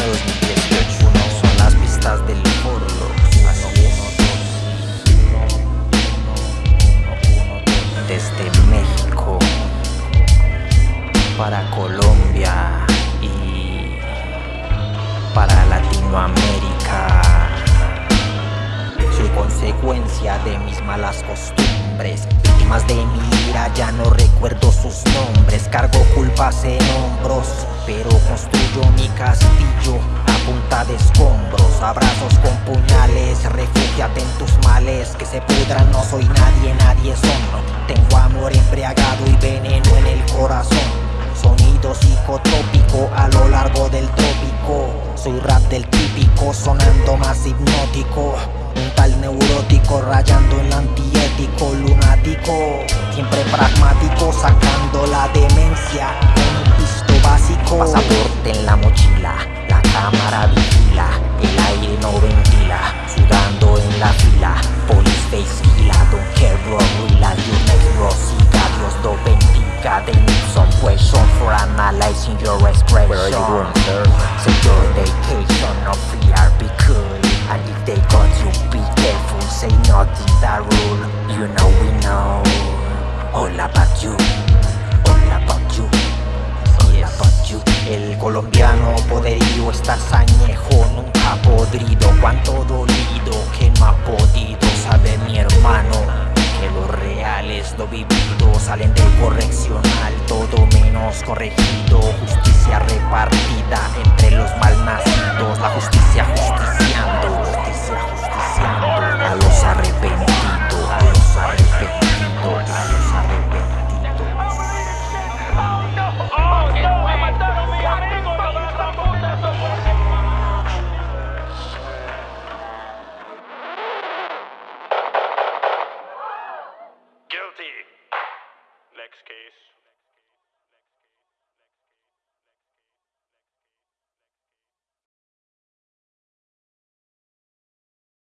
año 2018 Uno son las pistas del Forlo Así es. Desde México Para Colombia Y Para Latinoamérica Consecuencia de mis malas costumbres. Víctimas de mi ira ya no recuerdo sus nombres. Cargo culpas en hombros pero construyo mi castillo a punta de escombros. Abrazos con puñales, refúgiate en tus males. Que se pudran, no soy nadie, nadie son. Tengo amor embriagado y veneno en el corazón rap del típico, sonando más hipnótico Un tal neurótico rayando en antiético Lunático, siempre pragmático, sacando la demencia Pasaporte en la mochila, la cámara vigila, el aire no ventila, sudando en la fila. Police face gila, don't care bro, realize your next bro. Siga, Dios do bendiga, they need some question for analyzing your expression. Where are you sir? Secure that rule. You know we know all about you. El colombiano poderío está añejo, nunca podrido Cuánto dolido que no ha podido Sabe mi hermano que lo real es lo vivido Salen del correccional, todo menos corregido Justicia repartida entre los malnacidos La justicia Next case.